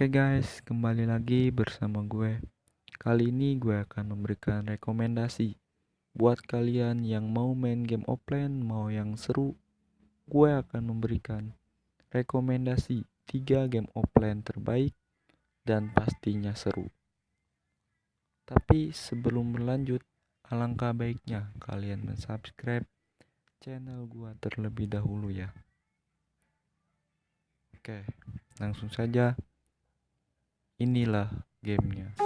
Oke guys, kembali lagi bersama gue. Kali ini gue akan memberikan rekomendasi buat kalian yang mau main game offline, mau yang seru. Gue akan memberikan rekomendasi 3 game offline terbaik dan pastinya seru. Tapi sebelum berlanjut, alangkah baiknya kalian mensubscribe channel gue terlebih dahulu ya. Oke, langsung saja inilah gamenya.